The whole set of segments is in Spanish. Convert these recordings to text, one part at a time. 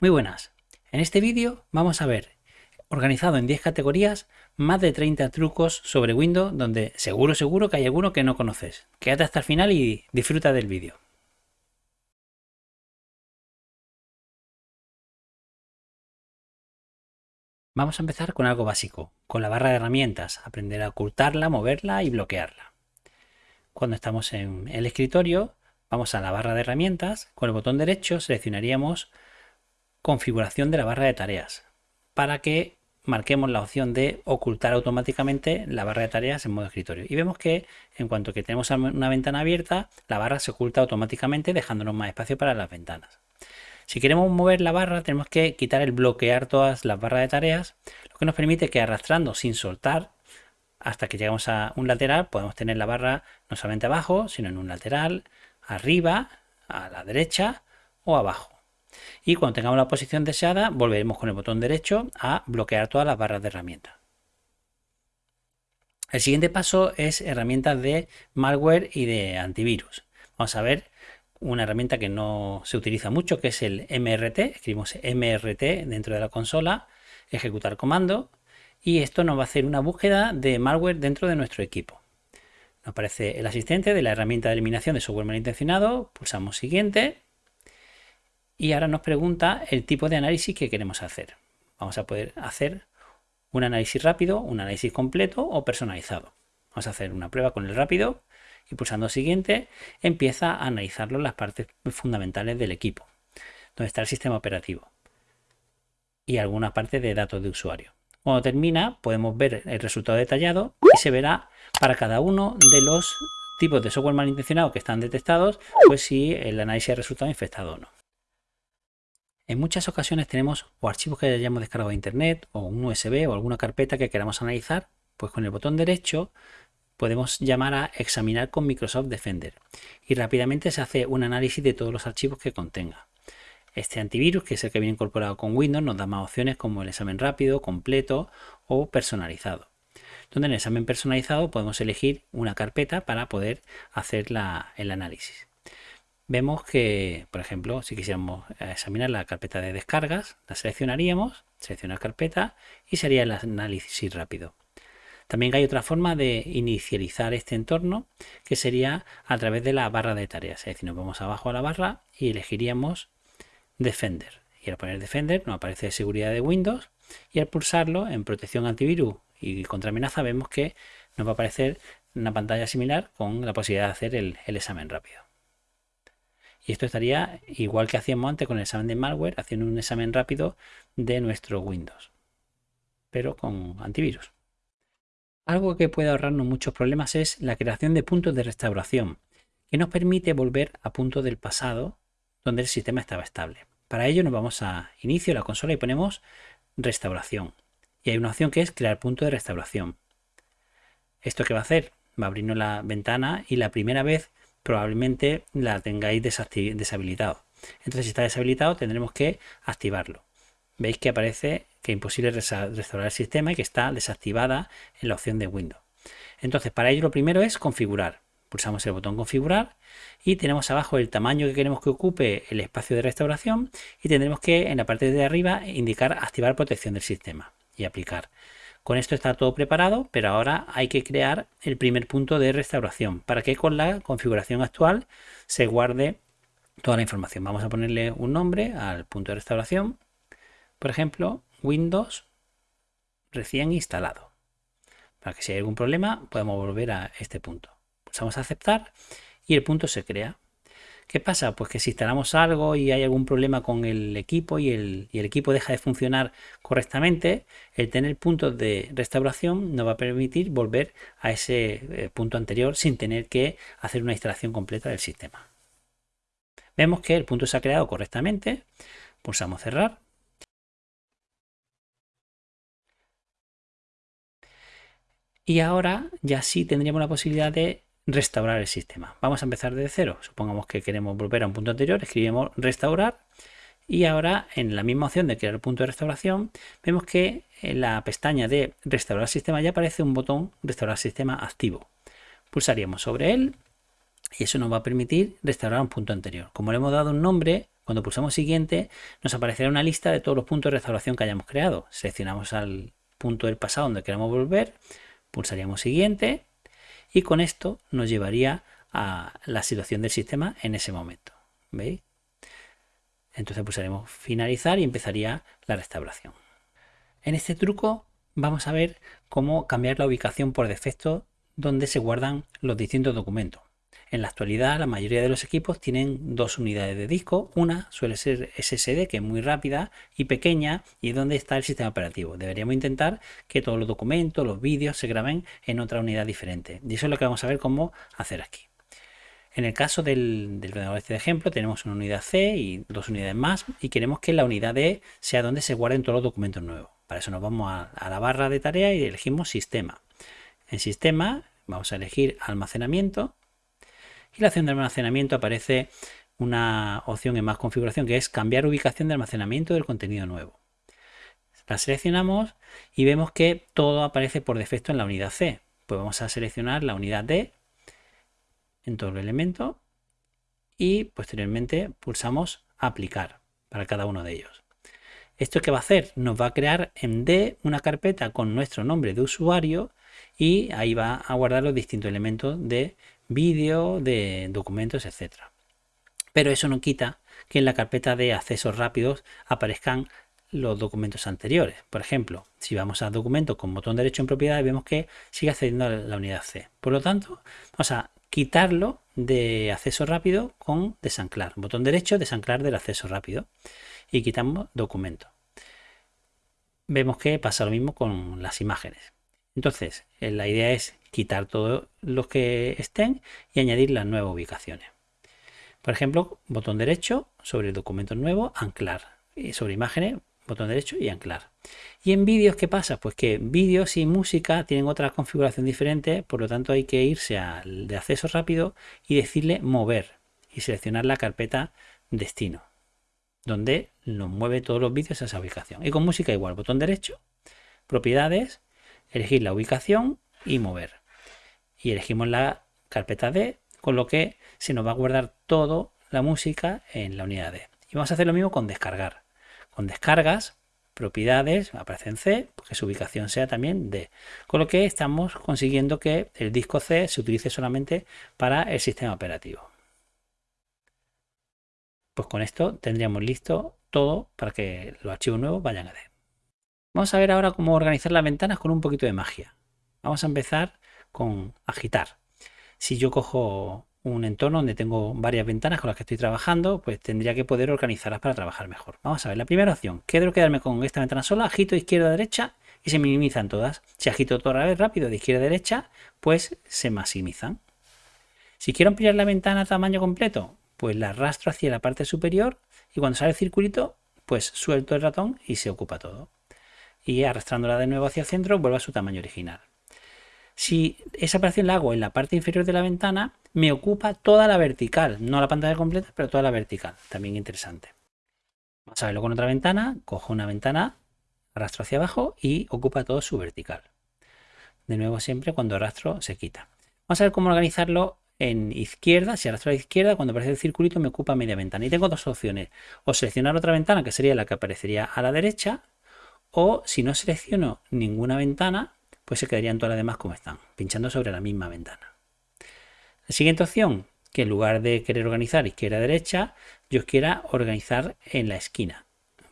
Muy buenas. En este vídeo vamos a ver, organizado en 10 categorías, más de 30 trucos sobre Windows donde seguro seguro que hay alguno que no conoces. Quédate hasta el final y disfruta del vídeo. Vamos a empezar con algo básico, con la barra de herramientas, aprender a ocultarla, moverla y bloquearla. Cuando estamos en el escritorio, vamos a la barra de herramientas, con el botón derecho seleccionaríamos configuración de la barra de tareas para que marquemos la opción de ocultar automáticamente la barra de tareas en modo escritorio. Y vemos que en cuanto que tenemos una ventana abierta la barra se oculta automáticamente dejándonos más espacio para las ventanas. Si queremos mover la barra tenemos que quitar el bloquear todas las barras de tareas lo que nos permite que arrastrando sin soltar hasta que llegamos a un lateral podemos tener la barra no solamente abajo sino en un lateral arriba a la derecha o abajo y cuando tengamos la posición deseada volveremos con el botón derecho a bloquear todas las barras de herramientas. El siguiente paso es herramientas de malware y de antivirus. Vamos a ver una herramienta que no se utiliza mucho que es el MRT. Escribimos MRT dentro de la consola, ejecutar comando y esto nos va a hacer una búsqueda de malware dentro de nuestro equipo. Nos aparece el asistente de la herramienta de eliminación de software malintencionado, pulsamos siguiente y ahora nos pregunta el tipo de análisis que queremos hacer. Vamos a poder hacer un análisis rápido, un análisis completo o personalizado. Vamos a hacer una prueba con el rápido y pulsando siguiente empieza a analizarlo las partes fundamentales del equipo, donde está el sistema operativo y alguna parte de datos de usuario. Cuando termina podemos ver el resultado detallado y se verá para cada uno de los tipos de software malintencionado que están detectados, pues si el análisis ha resultado infectado o no. En muchas ocasiones tenemos o archivos que hayamos descargado de internet o un USB o alguna carpeta que queramos analizar, pues con el botón derecho podemos llamar a examinar con Microsoft Defender y rápidamente se hace un análisis de todos los archivos que contenga. Este antivirus, que es el que viene incorporado con Windows, nos da más opciones como el examen rápido, completo o personalizado. Donde en el examen personalizado podemos elegir una carpeta para poder hacer el análisis vemos que, por ejemplo, si quisiéramos examinar la carpeta de descargas, la seleccionaríamos, seleccionar carpeta y sería el análisis rápido. También hay otra forma de inicializar este entorno que sería a través de la barra de tareas. Es decir, nos vamos abajo a la barra y elegiríamos Defender. Y al poner Defender nos aparece seguridad de Windows y al pulsarlo en protección antivirus y contra amenaza vemos que nos va a aparecer una pantalla similar con la posibilidad de hacer el examen rápido. Y esto estaría igual que hacíamos antes con el examen de malware, haciendo un examen rápido de nuestro Windows, pero con antivirus. Algo que puede ahorrarnos muchos problemas es la creación de puntos de restauración, que nos permite volver a puntos del pasado donde el sistema estaba estable. Para ello nos vamos a inicio de la consola y ponemos restauración. Y hay una opción que es crear punto de restauración. ¿Esto qué va a hacer? Va a abrirnos la ventana y la primera vez probablemente la tengáis deshabilitado. Entonces, si está deshabilitado, tendremos que activarlo. Veis que aparece que es imposible restaurar el sistema y que está desactivada en la opción de Windows. Entonces, para ello lo primero es configurar. Pulsamos el botón configurar y tenemos abajo el tamaño que queremos que ocupe el espacio de restauración y tendremos que en la parte de arriba indicar activar protección del sistema y aplicar. Con esto está todo preparado, pero ahora hay que crear el primer punto de restauración para que con la configuración actual se guarde toda la información. Vamos a ponerle un nombre al punto de restauración. Por ejemplo, Windows recién instalado. Para que si hay algún problema podemos volver a este punto. Pulsamos a aceptar y el punto se crea. ¿Qué pasa? Pues que si instalamos algo y hay algún problema con el equipo y el, equipo deja de funcionar correctamente, el tener puntos de restauración nos va a permitir volver a ese eh, punto anterior sin tener que hacer una instalación completa del sistema. Vemos que el punto se ha creado correctamente, pulsamos cerrar. Y ahora ya sí tendríamos la posibilidad de restaurar el sistema. Vamos a empezar desde cero. Supongamos que queremos volver a un punto anterior, escribimos restaurar y ahora en la misma opción de crear punto de restauración vemos que en la pestaña de restaurar sistema ya aparece un botón restaurar sistema activo. Pulsaríamos sobre él y eso nos va a permitir restaurar un punto anterior. Como le hemos dado un nombre, Cuando pulsamos siguiente, nos aparecerá una lista de todos los puntos de restauración que hayamos creado. Seleccionamos al punto del pasado donde queremos volver, pulsaríamos siguiente y con esto nos llevaría a la situación del sistema en ese momento. ¿Veis? Entonces pulsaremos finalizar y empezaría la restauración. En este truco vamos a ver cómo cambiar la ubicación por defecto donde se guardan los distintos documentos. En la actualidad la mayoría de los equipos tienen dos unidades de disco. Una suele ser SSD que es muy rápida y pequeña y es donde está el sistema operativo. Deberíamos intentar que todos los documentos, los vídeos se graben en otra unidad diferente. Y eso es lo que vamos a ver cómo hacer aquí. En el caso del, del ordenador este de ejemplo tenemos una unidad C y dos unidades más y queremos que la unidad D sea donde se guarden todos los documentos nuevos. Para eso nos vamos a, a la barra de tarea y elegimos sistema. En sistema vamos a elegir almacenamiento y la opción de almacenamiento aparece una opción en más configuración que es cambiar ubicación de almacenamiento del contenido nuevo. La seleccionamos y vemos que todo aparece por defecto en la unidad C. Pues vamos a seleccionar la unidad D en todo el elemento y posteriormente pulsamos aplicar para cada uno de ellos. ¿Esto qué va a hacer? Nos va a crear en D una carpeta con nuestro nombre de usuario y ahí va a guardar los distintos elementos de vídeo, de documentos, etcétera. Pero eso no quita que en la carpeta de accesos rápidos aparezcan los documentos anteriores. Por ejemplo, si vamos a documento con botón derecho en propiedades, vemos que sigue accediendo a la unidad C. Por lo tanto, vamos a quitarlo de acceso rápido con desanclar. Botón derecho, desanclar del acceso rápido. Y quitamos documento. Vemos que pasa lo mismo con las imágenes. Entonces, eh, la idea es quitar todos los que estén y añadir las nuevas ubicaciones. Por ejemplo, botón derecho sobre el documento nuevo, anclar. Y sobre imágenes, botón derecho y anclar. ¿Y en vídeos qué pasa? Pues que vídeos y música tienen otra configuración diferente, por lo tanto hay que irse al de acceso rápido y decirle mover y seleccionar la carpeta destino, donde nos mueve todos los vídeos a esa ubicación. Y con música igual, botón derecho, propiedades, elegir la ubicación y mover. Y elegimos la carpeta D, con lo que se nos va a guardar toda la música en la unidad D. Y vamos a hacer lo mismo con descargar. Con descargas, propiedades, aparece en C, porque su ubicación sea también D. Con lo que estamos consiguiendo que el disco C se utilice solamente para el sistema operativo. Pues con esto tendríamos listo todo para que los archivos nuevos vayan a D. Vamos a ver ahora cómo organizar las ventanas con un poquito de magia. Vamos a empezar con agitar. Si yo cojo un entorno donde tengo varias ventanas con las que estoy trabajando, pues tendría que poder organizarlas para trabajar mejor. Vamos a ver, la primera opción, quiero quedarme con esta ventana sola, agito izquierda a derecha y se minimizan todas. Si agito toda vez rápido de izquierda a derecha, pues se maximizan. Si quiero ampliar la ventana a tamaño completo, pues la arrastro hacia la parte superior y cuando sale el circulito, pues suelto el ratón y se ocupa todo y arrastrándola de nuevo hacia el centro vuelve a su tamaño original. Si esa operación la hago en la parte inferior de la ventana, me ocupa toda la vertical, no la pantalla completa, pero toda la vertical, también interesante. Vamos a verlo con otra ventana, cojo una ventana, arrastro hacia abajo y ocupa todo su vertical. De nuevo siempre cuando arrastro se quita. Vamos a ver cómo organizarlo en izquierda, si arrastro a la izquierda, cuando aparece el circulito me ocupa media ventana. Y tengo dos opciones, o seleccionar otra ventana que sería la que aparecería a la derecha, o si no selecciono ninguna ventana, pues se quedarían todas las demás como están, pinchando sobre la misma ventana. La siguiente opción, que en lugar de querer organizar izquierda-derecha, yo quiera organizar en la esquina.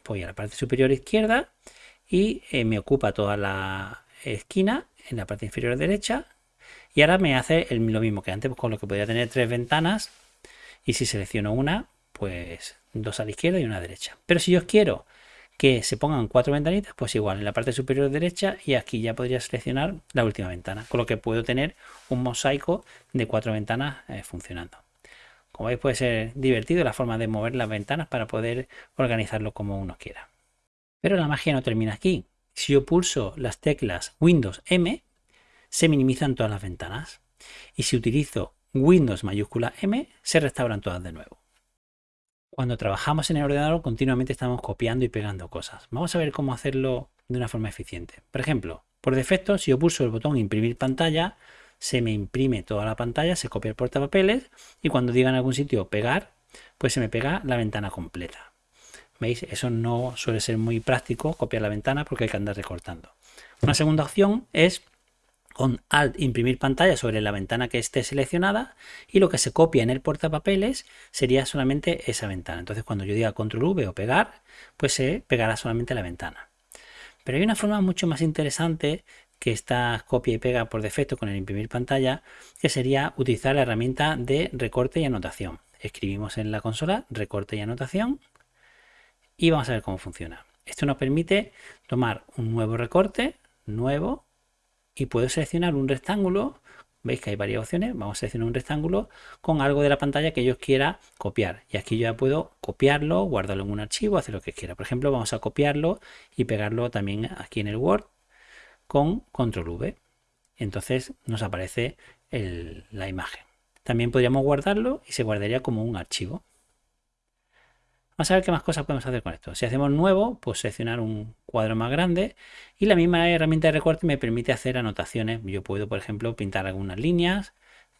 Voy a la parte superior izquierda y eh, me ocupa toda la esquina en la parte inferior derecha. Y ahora me hace lo mismo que antes, pues con lo que podría tener tres ventanas. Y si selecciono una, pues dos a la izquierda y una a la derecha. Pero si yo quiero que se pongan cuatro ventanitas, pues igual en la parte superior derecha y aquí ya podría seleccionar la última ventana, con lo que puedo tener un mosaico de cuatro ventanas eh, funcionando. Como veis puede ser divertido la forma de mover las ventanas para poder organizarlo como uno quiera. Pero la magia no termina aquí. Si yo pulso las teclas Windows M, se minimizan todas las ventanas. Y si utilizo Windows mayúscula M, se restauran todas de nuevo. Cuando trabajamos en el ordenador continuamente estamos copiando y pegando cosas. Vamos a ver cómo hacerlo de una forma eficiente. Por ejemplo, por defecto, si yo pulso el botón imprimir pantalla, se me imprime toda la pantalla, se copia el portapapeles y cuando diga en algún sitio pegar, pues se me pega la ventana completa. ¿Veis? Eso no suele ser muy práctico, copiar la ventana, porque hay que andar recortando. Una segunda opción es con Alt imprimir pantalla sobre la ventana que esté seleccionada y lo que se copia en el portapapeles sería solamente esa ventana. Entonces cuando yo diga Control V o pegar, pues se pegará solamente la ventana. Pero hay una forma mucho más interesante que está copia y pega por defecto con el imprimir pantalla, que sería utilizar la herramienta de recorte y anotación. Escribimos en la consola recorte y anotación y vamos a ver cómo funciona. Esto nos permite tomar un nuevo recorte, nuevo, y puedo seleccionar un rectángulo. Veis que hay varias opciones. Vamos a seleccionar un rectángulo con algo de la pantalla que yo quiera copiar. Y aquí yo ya puedo copiarlo, guardarlo en un archivo, hacer lo que quiera. Por ejemplo, vamos a copiarlo y pegarlo también aquí en el Word con Control V. Entonces nos aparece la imagen. También podríamos guardarlo y se guardaría como un archivo. Vamos a ver qué más cosas podemos hacer con esto. Si hacemos nuevo, pues seleccionar un cuadro más grande y la misma herramienta de recorte me permite hacer anotaciones. Yo puedo, por ejemplo, pintar algunas líneas,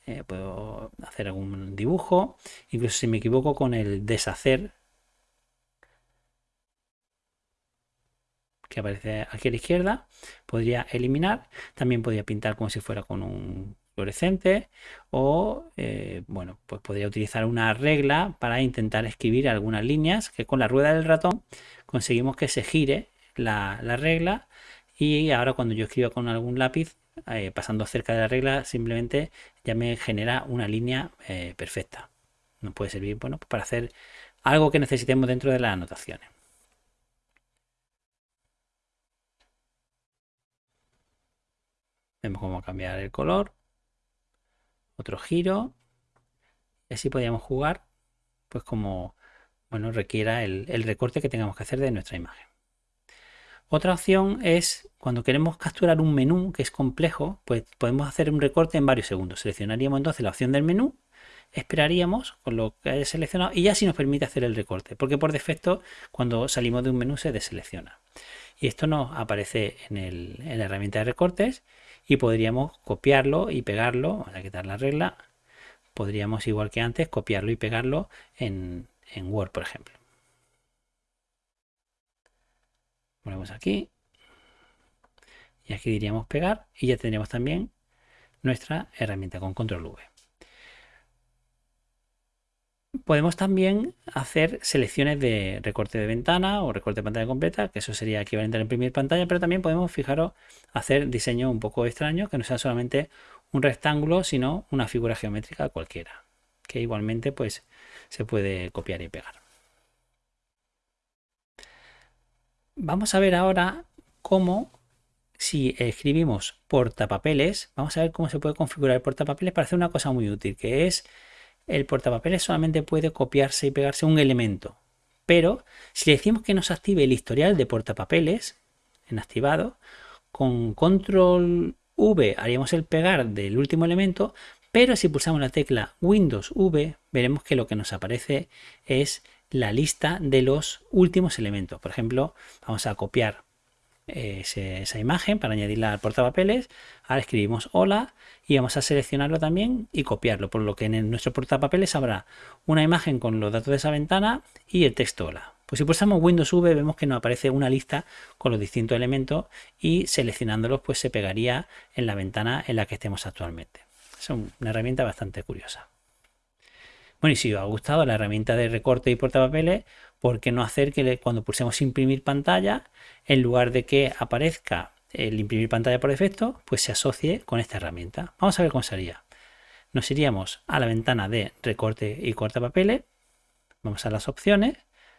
eh, puedo hacer algún dibujo, incluso si me equivoco con el deshacer, que aparece aquí a la izquierda, podría eliminar. También podría pintar como si fuera con un fluorescente o eh, bueno pues podría utilizar una regla para intentar escribir algunas líneas que con la rueda del ratón conseguimos que se gire la, regla y ahora cuando yo escribo con algún lápiz eh, pasando cerca de la regla simplemente ya me genera una línea eh, perfecta. Nos puede servir bueno para hacer algo que necesitemos dentro de las anotaciones. Vemos cómo cambiar el color otro giro. Y así podríamos jugar, pues como bueno, requiera el, recorte que tengamos que hacer de nuestra imagen. Otra opción es cuando queremos capturar un menú que es complejo, pues podemos hacer un recorte en varios segundos. Seleccionaríamos entonces la opción del menú, esperaríamos con lo que haya seleccionado y ya sí nos permite hacer el recorte, porque por defecto cuando salimos de un menú se deselecciona. Y esto nos aparece en, en la herramienta de recortes y podríamos copiarlo y pegarlo, vamos a quitar la regla, podríamos igual que antes copiarlo y pegarlo en, Word, por ejemplo. Ponemos aquí y aquí diríamos pegar y ya tendríamos también nuestra herramienta con control V. Podemos también hacer selecciones de recorte de ventana o recorte de pantalla completa, que eso sería equivalente a imprimir pantalla, pero también podemos, fijaros, hacer diseño un poco extraño, que no sea solamente un rectángulo, sino una figura geométrica cualquiera, que igualmente pues se puede copiar y pegar. Vamos a ver ahora cómo, si escribimos portapapeles, vamos a ver cómo se puede configurar el portapapeles para hacer una cosa muy útil, que es el portapapeles solamente puede copiarse y pegarse un elemento. Pero si le decimos que nos active el historial de portapapeles en activado, con control V haríamos el pegar del último elemento, pero si pulsamos la tecla Windows V, veremos que lo que nos aparece es la lista de los últimos elementos. Por ejemplo, vamos a copiar esa imagen para añadirla al portapapeles. Ahora escribimos hola y vamos a seleccionarlo también y copiarlo, por lo que en nuestro portapapeles habrá una imagen con los datos de esa ventana y el texto hola. Pues si pulsamos Windows V vemos que nos aparece una lista con los distintos elementos y seleccionándolos pues se pegaría en la ventana en la que estemos actualmente. Es una herramienta bastante curiosa. Bueno, y si os ha gustado la herramienta de recorte y portapapeles, ¿por qué no hacer que cuando pulsemos imprimir pantalla, en lugar de que aparezca el imprimir pantalla por defecto, pues se asocie con esta herramienta? Vamos a ver cómo sería. Nos iríamos a la ventana de recorte y papeles, vamos a las opciones,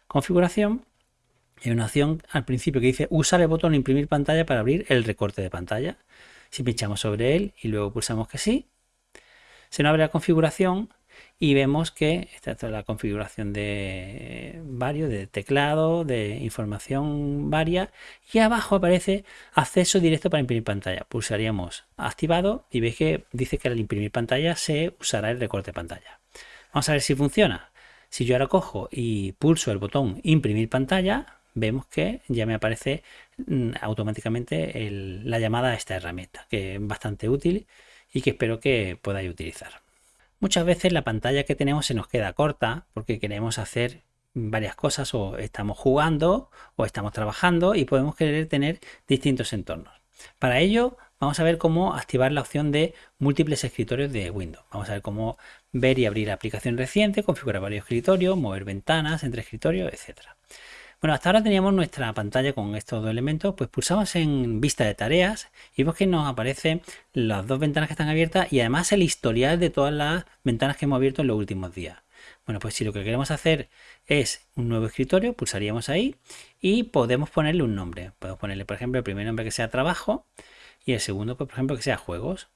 configuración, hay una opción al principio que dice usar el botón imprimir pantalla para abrir el recorte de pantalla. Si pinchamos sobre él y luego pulsamos que sí, se nos abre la configuración y vemos que esta es la configuración de varios, de teclado, de información varia y abajo aparece acceso directo para imprimir pantalla. Pulsaríamos activado y veis que dice que al imprimir pantalla se usará el recorte de pantalla. Vamos a ver si funciona. Si yo ahora cojo y pulso el botón imprimir pantalla, vemos que ya me aparece mm, automáticamente la llamada a esta herramienta, que es bastante útil y que espero que podáis utilizar. Muchas veces la pantalla que tenemos se nos queda corta porque queremos hacer varias cosas o estamos jugando o estamos trabajando y podemos querer tener distintos entornos. Para ello vamos a ver cómo activar la opción de múltiples escritorios de Windows. Vamos a ver cómo ver y abrir aplicación reciente, configurar varios escritorios, mover ventanas entre escritorios, etcétera. Bueno, hasta ahora teníamos nuestra pantalla con estos dos elementos, pues pulsamos en vista de tareas y vemos que nos aparecen las dos ventanas que están abiertas y además el historial de todas las ventanas que hemos abierto en los últimos días. Bueno, pues si lo que queremos hacer es un nuevo escritorio, pulsaríamos ahí y podemos ponerle un nombre. Podemos ponerle, por ejemplo, el primer nombre que sea trabajo y el segundo, pues, por ejemplo, que sea juegos.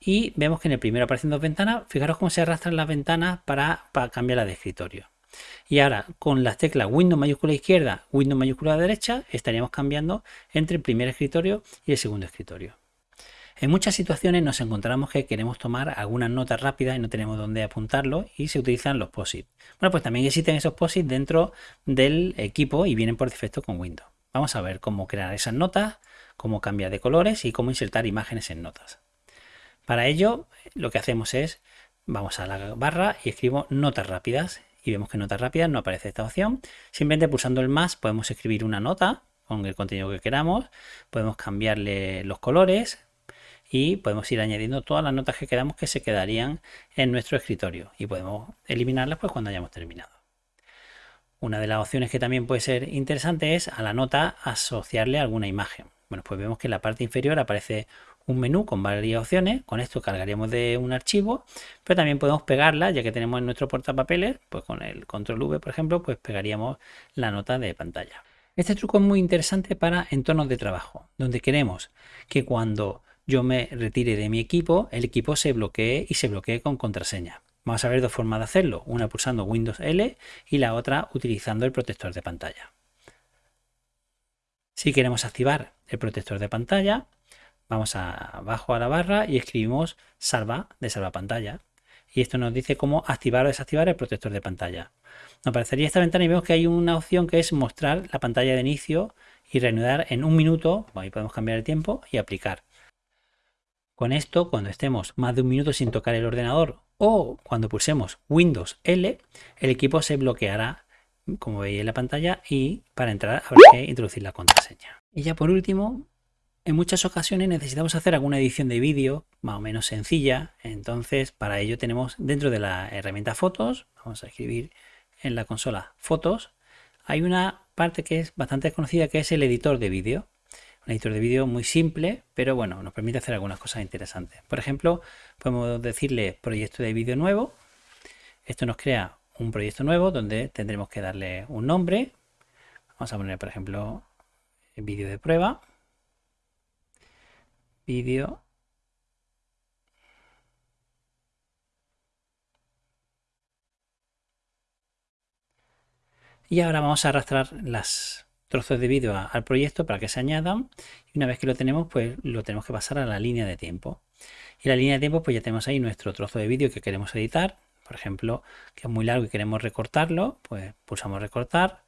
Y vemos que en el primero aparecen dos ventanas. Fijaros cómo se arrastran las ventanas para, para cambiarla de escritorio. Y ahora con las teclas Windows mayúscula izquierda, Windows mayúscula derecha, estaríamos cambiando entre el primer escritorio y el segundo escritorio. En muchas situaciones nos encontramos que queremos tomar algunas notas rápidas y no tenemos dónde apuntarlo y se utilizan los POSIT. Bueno, pues también existen esos POSIT dentro del equipo y vienen por defecto con Windows. Vamos a ver cómo crear esas notas, cómo cambiar de colores y cómo insertar imágenes en notas. Para ello, lo que hacemos es, vamos a la barra y escribo notas rápidas y vemos que notas rápidas no aparece esta opción. Simplemente pulsando el más podemos escribir una nota con el contenido que queramos, podemos cambiarle los colores y podemos ir añadiendo todas las notas que queramos que se quedarían en nuestro escritorio y podemos eliminarlas pues cuando hayamos terminado. Una de las opciones que también puede ser interesante es a la nota asociarle alguna imagen. Bueno, pues vemos que en la parte inferior aparece un menú con varias opciones. Con esto cargaríamos de un archivo, pero también podemos pegarla, ya que tenemos en nuestro portapapeles, pues con el control V, por ejemplo, pues pegaríamos la nota de pantalla. Este truco es muy interesante para entornos de trabajo, donde queremos que cuando yo me retire de mi equipo, el equipo se bloquee y se bloquee con contraseña. Vamos a ver dos formas de hacerlo, una pulsando Windows L y la otra utilizando el protector de pantalla. Si queremos activar el protector de pantalla, vamos abajo a la barra y escribimos salva de salva pantalla. Y esto nos dice cómo activar o desactivar el protector de pantalla. Nos aparecería esta ventana y vemos que hay una opción que es mostrar la pantalla de inicio y reanudar en un minuto. Ahí podemos cambiar el tiempo y aplicar. Con esto, cuando estemos más de un minuto sin tocar el ordenador o cuando pulsemos Windows L, el equipo se bloqueará, como veis en la pantalla, y para entrar habrá que introducir la contraseña. Y ya por último, en muchas ocasiones necesitamos hacer alguna edición de vídeo más o menos sencilla, entonces para ello tenemos dentro de la herramienta fotos, vamos a escribir en la consola fotos, hay una parte que es bastante conocida que es el editor de vídeo. Un editor de vídeo muy simple, pero bueno, nos permite hacer algunas cosas interesantes. Por ejemplo, podemos decirle proyecto de vídeo nuevo. Esto nos crea un proyecto nuevo donde tendremos que darle un nombre. Vamos a poner, por ejemplo, vídeo de prueba vídeo y ahora vamos a arrastrar las trozos de vídeo al proyecto para que se añadan. Y una vez que lo tenemos pues lo tenemos que pasar a la línea de tiempo. Y la línea de tiempo pues ya tenemos ahí nuestro trozo de vídeo que queremos editar. Por ejemplo que es muy largo y queremos recortarlo pues pulsamos recortar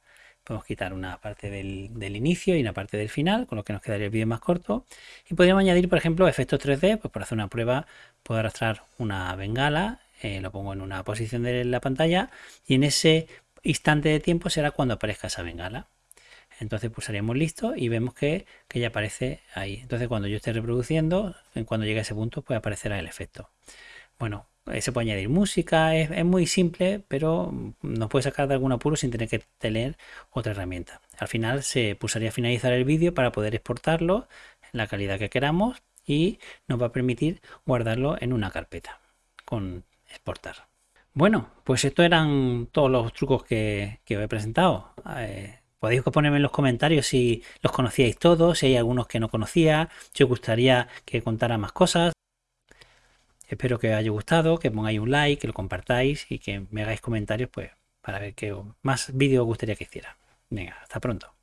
podemos quitar una parte del, inicio y una parte del final, con lo que nos quedaría el vídeo más corto. Y podríamos añadir, por ejemplo, efectos 3D, pues por hacer una prueba puedo arrastrar una bengala, eh, lo pongo en una posición de la pantalla y en ese instante de tiempo será cuando aparezca esa bengala. Entonces pulsaríamos listo y vemos que, que ya aparece ahí. Entonces cuando yo esté reproduciendo, cuando llegue a ese punto, pues aparecerá el efecto. Bueno, se puede añadir música, es, muy simple, pero nos puede sacar de algún apuro sin tener que tener otra herramienta. Al final se pulsaría finalizar el vídeo para poder exportarlo en la calidad que queramos y nos va a permitir guardarlo en una carpeta con exportar. Bueno, pues estos eran todos los trucos que, que os he presentado. Eh, podéis ponerme en los comentarios si los conocíais todos, si hay algunos que no conocía, si os gustaría que contara más cosas. Espero que os haya gustado, que pongáis un like, que lo compartáis y que me hagáis comentarios pues para ver qué más vídeos os gustaría que hiciera. Venga, hasta pronto.